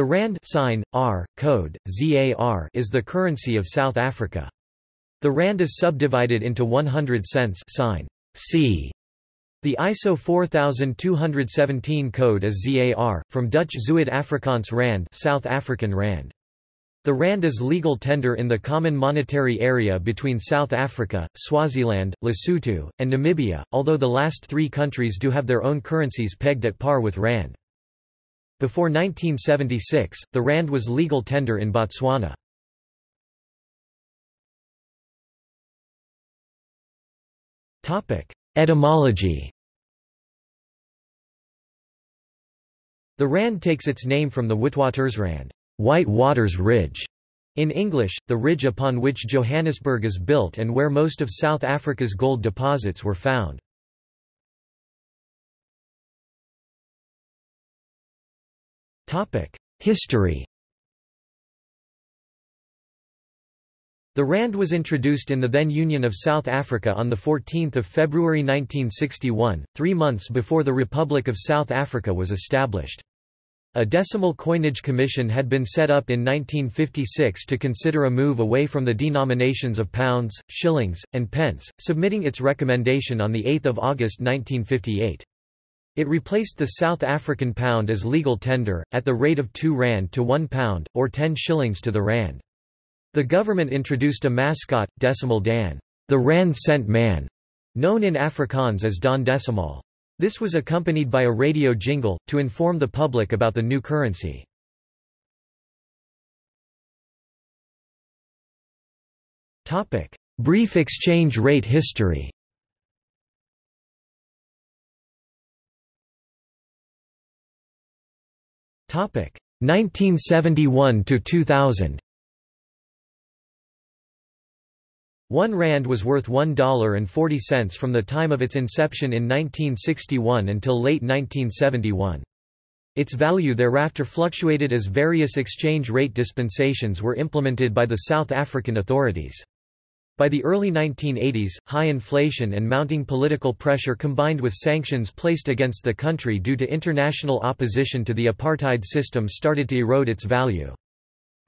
The rand sign, R, code, ZAR is the currency of South Africa. The rand is subdivided into 100 cents sign, C. The ISO 4217 code is ZAR, from Dutch Zuid-Afrikaans rand South African rand. The rand is legal tender in the common monetary area between South Africa, Swaziland, Lesotho, and Namibia, although the last three countries do have their own currencies pegged at par with rand. Before 1976, the rand was legal tender in Botswana. Etymology The rand takes its name from the Witwatersrand White Waters Ridge", in English, the ridge upon which Johannesburg is built and where most of South Africa's gold deposits were found. History The rand was introduced in the then Union of South Africa on 14 February 1961, three months before the Republic of South Africa was established. A decimal coinage commission had been set up in 1956 to consider a move away from the denominations of pounds, shillings, and pence, submitting its recommendation on 8 August 1958. It replaced the South African pound as legal tender, at the rate of 2 rand to 1 pound, or 10 shillings to the rand. The government introduced a mascot, Decimal Dan, the rand cent man, known in Afrikaans as Daan Desimaal. This was accompanied by a radio jingle, to inform the public about the new currency. Brief exchange rate history 1971 to 2000 One rand was worth $1.40 from the time of its inception in 1961 until late 1971. Its value thereafter fluctuated as various exchange rate dispensations were implemented by the South African authorities. By the early 1980s, high inflation and mounting political pressure combined with sanctions placed against the country due to international opposition to the apartheid system started to erode its value.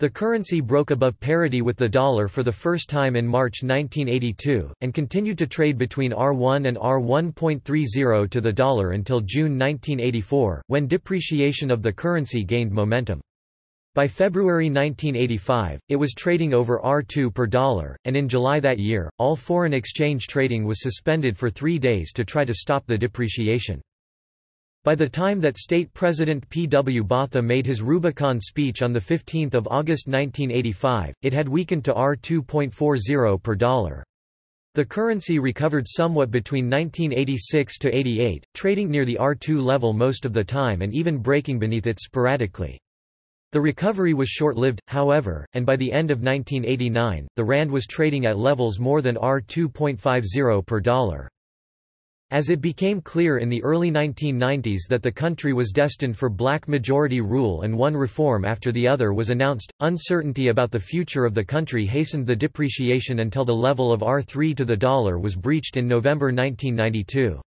The currency broke above parity with the dollar for the first time in March 1982, and continued to trade between R1 and R1.30 to the dollar until June 1984, when depreciation of the currency gained momentum. By February 1985, it was trading over R2 per dollar, and in July that year, all foreign exchange trading was suspended for three days to try to stop the depreciation. By the time that State President P. W. Botha made his Rubicon speech on 15 August 1985, it had weakened to R2.40 per dollar. The currency recovered somewhat between 1986 to 88, trading near the R2 level most of the time and even breaking beneath it sporadically. The recovery was short-lived, however, and by the end of 1989, the rand was trading at levels more than R2.50 per dollar. As it became clear in the early 1990s that the country was destined for black majority rule and one reform after the other was announced, uncertainty about the future of the country hastened the depreciation until the level of R3 to the dollar was breached in November 1992.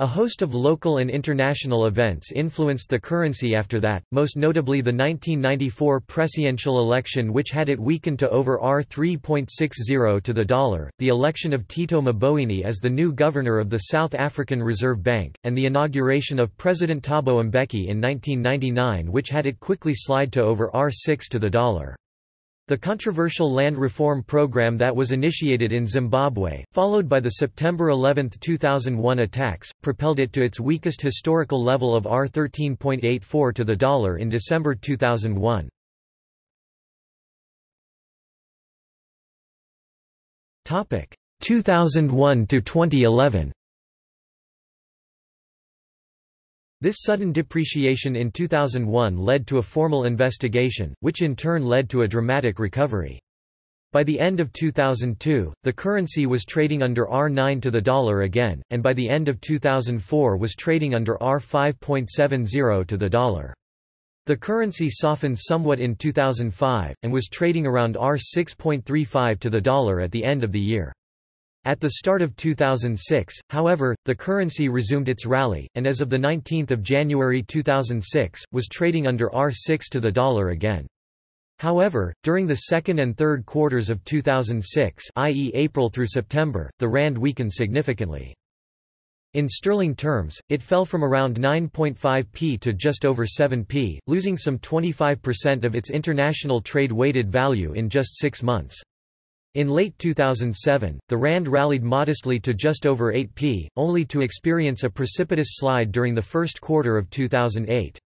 A host of local and international events influenced the currency after that, most notably the 1994 presidential election which had it weakened to over R3.60 to the dollar, the election of Tito Mboweni as the new governor of the South African Reserve Bank, and the inauguration of President Thabo Mbeki in 1999 which had it quickly slide to over R6 to the dollar. The controversial land reform program that was initiated in Zimbabwe, followed by the September 11, 2001 attacks, propelled it to its weakest historical level of R13.84 to the dollar in December 2001. Topic 2001 to 2011. This sudden depreciation in 2001 led to a formal investigation, which in turn led to a dramatic recovery. By the end of 2002, the currency was trading under R9 to the dollar again, and by the end of 2004 was trading under R5.70 to the dollar. The currency softened somewhat in 2005, and was trading around R6.35 to the dollar at the end of the year. At the start of 2006, however, the currency resumed its rally, and as of 19 January 2006, was trading under R6 to the dollar again. However, during the second and third quarters of 2006 i.e. April through September, the rand weakened significantly. In sterling terms, it fell from around 9.5p to just over 7p, losing some 25% of its international trade-weighted value in just six months. In late 2007, the rand rallied modestly to just over 8p, only to experience a precipitous slide during the first quarter of 2008.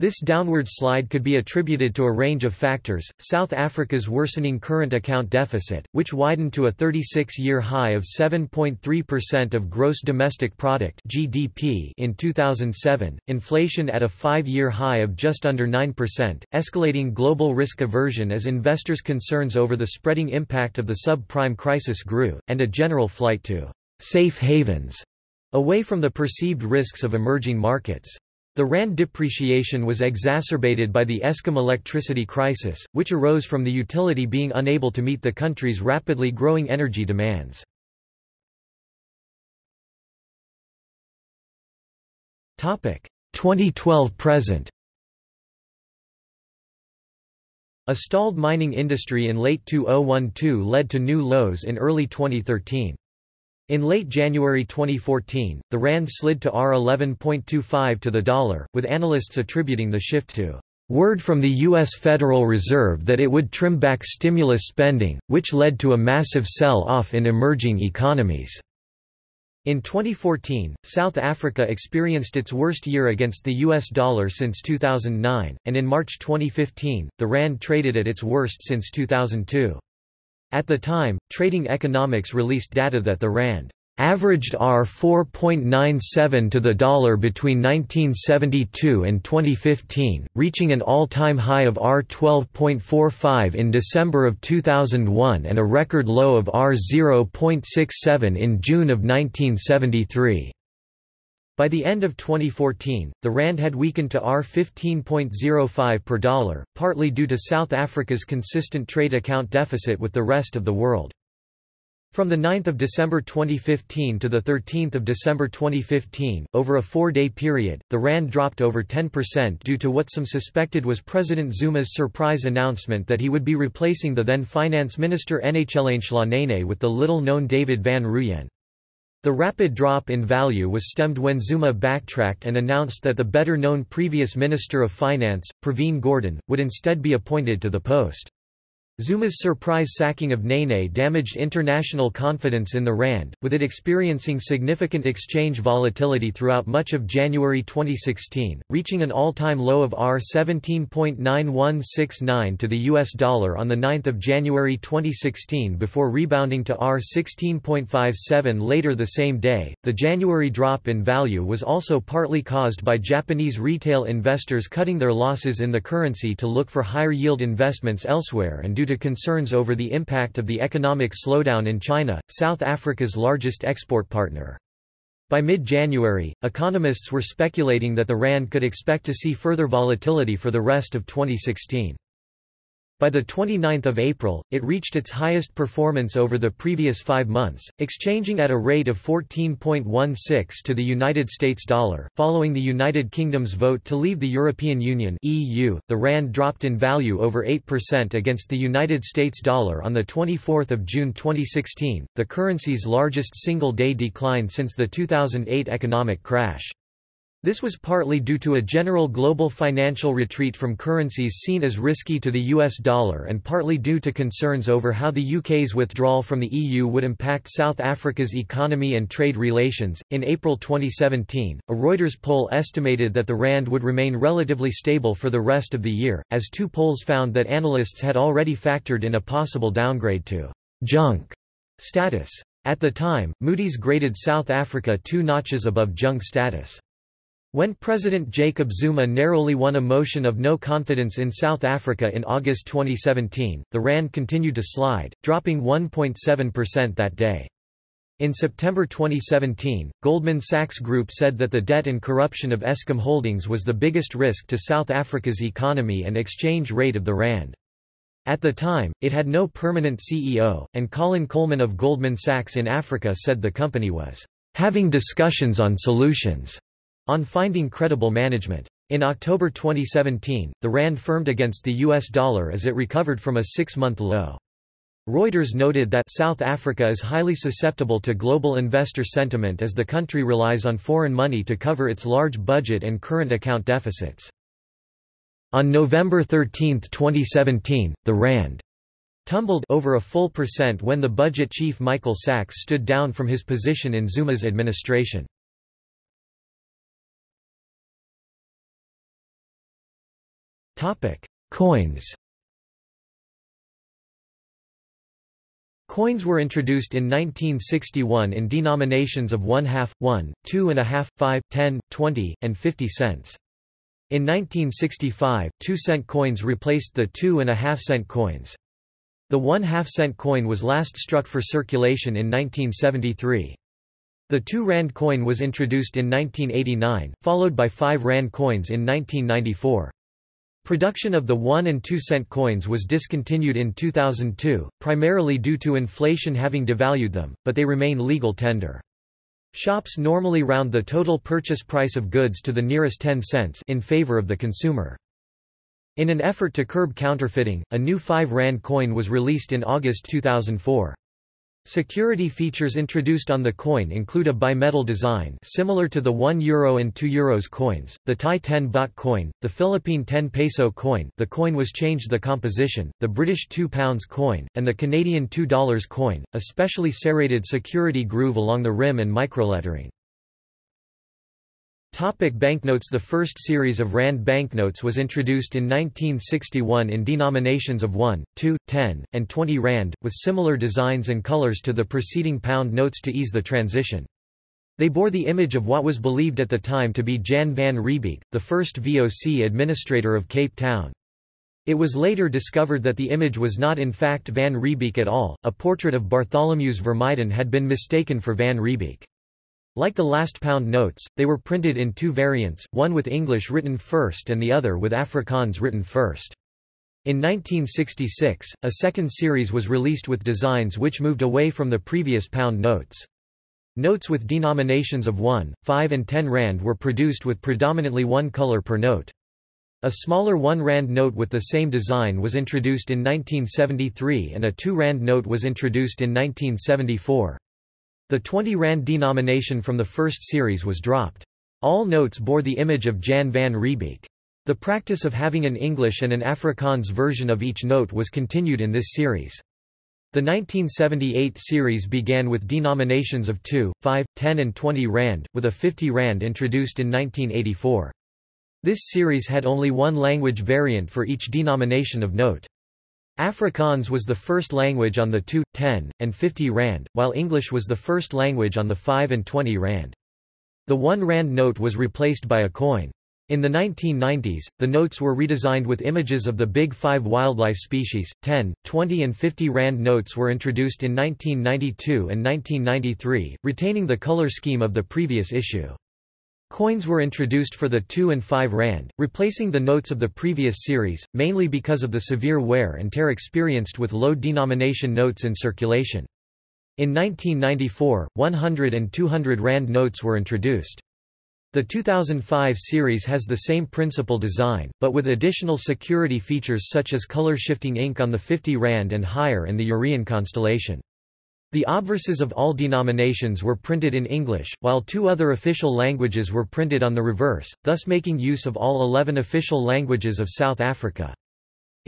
This downward slide could be attributed to a range of factors, South Africa's worsening current account deficit, which widened to a 36-year high of 7.3% of gross domestic product (GDP) in 2007, inflation at a 5-year high of just under 9%, escalating global risk aversion as investors' concerns over the spreading impact of the subprime crisis grew, and a general flight to safe havens away from the perceived risks of emerging markets. The rand depreciation was exacerbated by the Eskom electricity crisis, which arose from the utility being unable to meet the country's rapidly growing energy demands. Topic 2012–present A stalled mining industry in late 2012 led to new lows in early 2013. In late January 2014, the rand slid to R11.25 to the dollar, with analysts attributing the shift to word from the U.S. Federal Reserve that it would trim back stimulus spending, which led to a massive sell-off in emerging economies. In 2014, South Africa experienced its worst year against the US dollar since 2009, and in March 2015, the rand traded at its worst since 2002. At the time, Trading Economics released data that the rand averaged R 4.97 to the dollar between 1972 and 2015, reaching an all-time high of R 12.45 in December of 2001 and a record low of R 0.67 in June of 1973. By the end of 2014, the rand had weakened to R 15.05 per dollar, partly due to South Africa's consistent trade account deficit with the rest of the world. From 9 December 2015 to 13 December 2015, over a four-day period, the rand dropped over 10% due to what some suspected was President Zuma's surprise announcement that he would be replacing the then finance minister Nhlanhla Nene with the little-known David van Rooyen. The rapid drop in value was stemmed when Zuma backtracked and announced that the better-known previous Minister of Finance, Pravin Gordhan, would instead be appointed to the post. Zuma's surprise sacking of Nene damaged international confidence in the rand, with it experiencing significant exchange volatility throughout much of January 2016, reaching an all-time low of R 17.9169 to the US dollar on the 9th of January 2016 before rebounding to R 16.57 later the same day. The January drop in value was also partly caused by Japanese retail investors cutting their losses in the currency to look for higher yield investments elsewhere and due to concerns over the impact of the economic slowdown in China, South Africa's largest export partner. By mid-January, economists were speculating that the RAND could expect to see further volatility for the rest of 2016. By 29 April, it reached its highest performance over the previous five months, exchanging at a rate of 14.16 to the United States dollar. Following the United Kingdom's vote to leave the European Union (EU), the rand dropped in value over 8% against the United States dollar on the 24th of June 2016, the currency's largest single-day decline since the 2008 economic crash. This was partly due to a general global financial retreat from currencies seen as risky to the US dollar and partly due to concerns over how the UK's withdrawal from the EU would impact South Africa's economy and trade relations. In April 2017, a Reuters poll estimated that the rand would remain relatively stable for the rest of the year, as two polls found that analysts had already factored in a possible downgrade to junk status. At the time, Moody's graded South Africa two notches above junk status. When President Jacob Zuma narrowly won a motion of no confidence in South Africa in August 2017, the RAND continued to slide, dropping 1.7% that day. In September 2017, Goldman Sachs Group said that the debt and corruption of Eskom Holdings was the biggest risk to South Africa's economy and exchange rate of the RAND. At the time, it had no permanent CEO, and Colin Coleman of Goldman Sachs in Africa said the company was having discussions on solutions on finding credible management. In October 2017, the rand firmed against the US dollar as it recovered from a six-month low. Reuters noted that South Africa is highly susceptible to global investor sentiment as the country relies on foreign money to cover its large budget and current account deficits. On November 13, 2017, the RAND tumbled over a full percent when the budget chief Michael Sachs stood down from his position in Zuma's administration. Coins Coins were introduced in 1961 in denominations of one half, one, two and a half, five, ten, twenty, and fifty cents. In 1965, two-cent coins replaced the two and a half cent coins. The one half cent coin was last struck for circulation in 1973. The two rand coin was introduced in 1989, followed by five rand coins in 1994. Production of the 1 and 2 cent coins was discontinued in 2002, primarily due to inflation having devalued them, but they remain legal tender. Shops normally round the total purchase price of goods to the nearest 10 cents in favor of the consumer. In an effort to curb counterfeiting, a new 5 rand coin was released in August 2004. Security features introduced on the coin include a bimetal design similar to the 1 euro and 2 euros coins, the Thai 10 baht coin, the Philippine 10 peso coin the coin was changed the composition, the British 2 pounds coin, and the Canadian $2 coin, a specially serrated security groove along the rim and microlettering. Topic banknotes The first series of Rand banknotes was introduced in 1961 in denominations of 1, 2, 10, and 20 Rand, with similar designs and colors to the preceding pound notes to ease the transition. They bore the image of what was believed at the time to be Jan van Riebeeck, the first VOC administrator of Cape Town. It was later discovered that the image was not in fact Van Riebeeck at all, a portrait of Bartholomeus Vermuyden had been mistaken for Van Riebeeck. Like the last pound notes, they were printed in two variants, one with English written first and the other with Afrikaans written first. In 1966, a second series was released with designs which moved away from the previous pound notes. Notes with denominations of 1, 5 and 10 rand were produced with predominantly one color per note. A smaller 1 rand note with the same design was introduced in 1973 and a 2 rand note was introduced in 1974. The 20 rand denomination from the first series was dropped. All notes bore the image of Jan van Riebeeck. The practice of having an English and an Afrikaans version of each note was continued in this series. The 1978 series began with denominations of 2, 5, 10 and 20 rand, with a 50 rand introduced in 1984. This series had only one language variant for each denomination of note. Afrikaans was the first language on the 2, 10, and 50 rand, while English was the first language on the 5 and 20 rand. The 1 rand note was replaced by a coin. In the 1990s, the notes were redesigned with images of the big five wildlife species. 10, 20 and 50 rand notes were introduced in 1992 and 1993, retaining the color scheme of the previous issue. Coins were introduced for the 2 and 5 rand, replacing the notes of the previous series, mainly because of the severe wear and tear experienced with low denomination notes in circulation. In 1994, 100 and 200 rand notes were introduced. The 2005 series has the same principal design, but with additional security features such as color-shifting ink on the 50 rand and higher and the EURion constellation. The obverses of all denominations were printed in English, while two other official languages were printed on the reverse, thus making use of all 11 official languages of South Africa.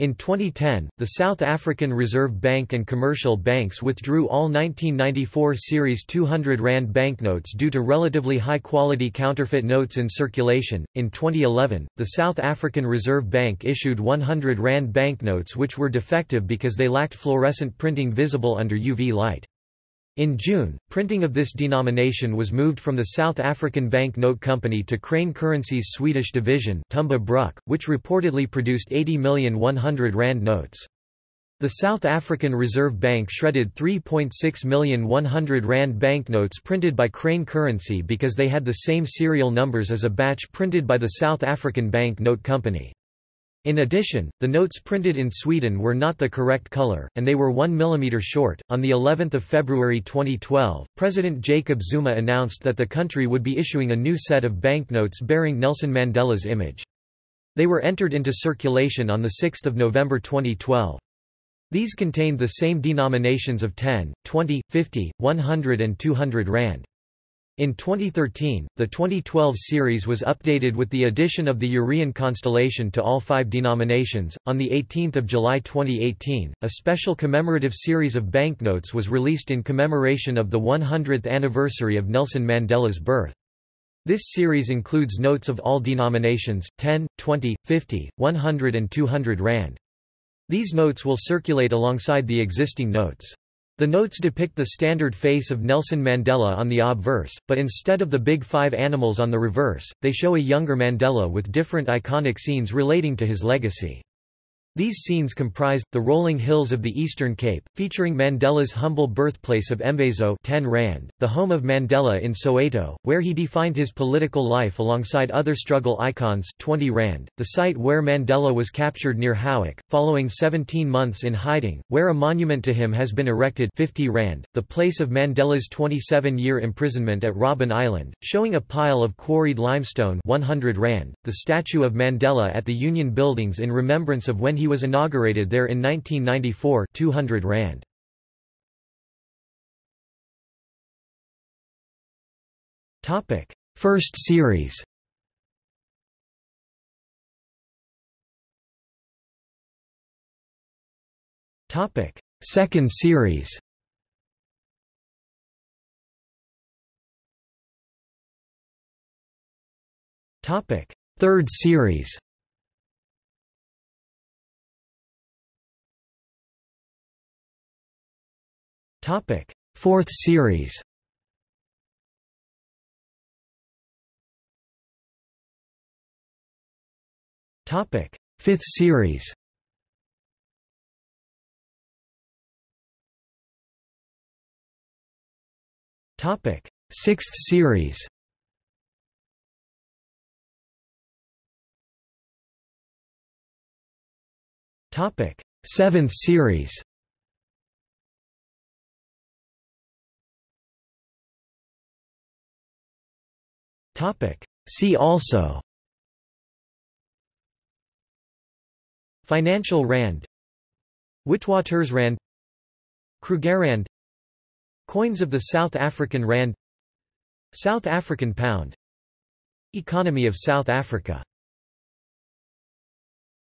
In 2010, the South African Reserve Bank and commercial banks withdrew all 1994 Series 200 Rand banknotes due to relatively high quality counterfeit notes in circulation. In 2011, the South African Reserve Bank issued 100 Rand banknotes which were defective because they lacked fluorescent printing visible under UV light. In June, printing of this denomination was moved from the South African Bank Note Company to Crane Currency's Swedish division Tumba Bruk, which reportedly produced 80 million 100 rand notes. The South African Reserve Bank shredded 3.6 million 100 rand banknotes printed by Crane Currency because they had the same serial numbers as a batch printed by the South African Bank Note Company. In addition, the notes printed in Sweden were not the correct color, and they were 1 mm short. On the 11th of February 2012, President Jacob Zuma announced that the country would be issuing a new set of banknotes bearing Nelson Mandela's image. They were entered into circulation on the 6th of November 2012. These contained the same denominations of 10, 20, 50, 100 and 200 rand. In 2013, the 2012 series was updated with the addition of the EURion constellation to all five denominations. On the 18th of July 2018, a special commemorative series of banknotes was released in commemoration of the 100th anniversary of Nelson Mandela's birth. This series includes notes of all denominations, 10, 20, 50, 100 and 200 rand. These notes will circulate alongside the existing notes. The notes depict the standard face of Nelson Mandela on the obverse, but instead of the big five animals on the reverse, they show a younger Mandela with different iconic scenes relating to his legacy. These scenes comprised, the rolling hills of the Eastern Cape, featuring Mandela's humble birthplace of Mvezo 10 Rand, the home of Mandela in Soweto, where he defined his political life alongside other struggle icons 20 Rand, the site where Mandela was captured near Howick, following 17 months in hiding, where a monument to him has been erected 50 Rand, the place of Mandela's 27-year imprisonment at Robben Island, showing a pile of quarried limestone 100 Rand, the statue of Mandela at the Union Buildings in remembrance of when he was inaugurated there in 1994 200 rand. Topic: First series. Topic: Second series. Topic: Third series. Topic: Fourth series. Topic: Fifth series. Topic: Sixth series. Topic: Seventh series. See also. Financial rand. Witwatersrand Krugerrand Coins of the South African rand. South African pound. Economy of South Africa